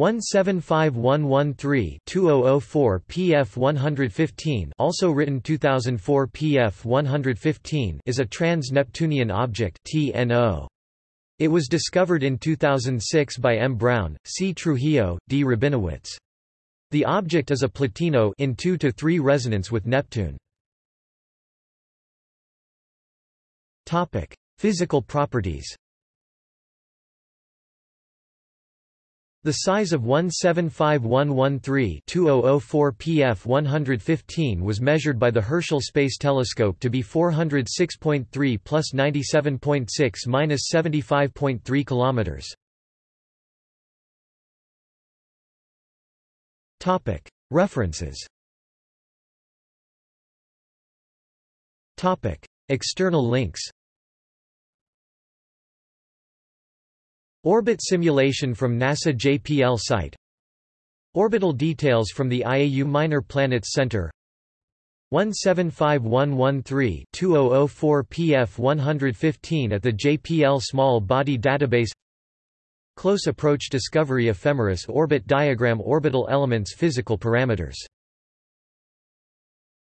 175113-2004 PF 115 also written 2004 PF 115 is a trans-Neptunian object TNO. It was discovered in 2006 by M. Brown, C. Trujillo, D. Rabinowitz. The object is a plutino in 2 to 3 resonance with Neptune. Topic: Physical properties. The size of 175113-2004 PF 115 was measured by the Herschel Space Telescope to be 406.3 plus 97.6 minus 75.3 kilometers. Topic: References. Topic: External links. Orbit simulation from NASA JPL site. Orbital details from the IAU Minor Planets Center. 175113-2004 PF 115 at the JPL Small Body Database. Close Approach Discovery Ephemeris Orbit Diagram Orbital Elements Physical Parameters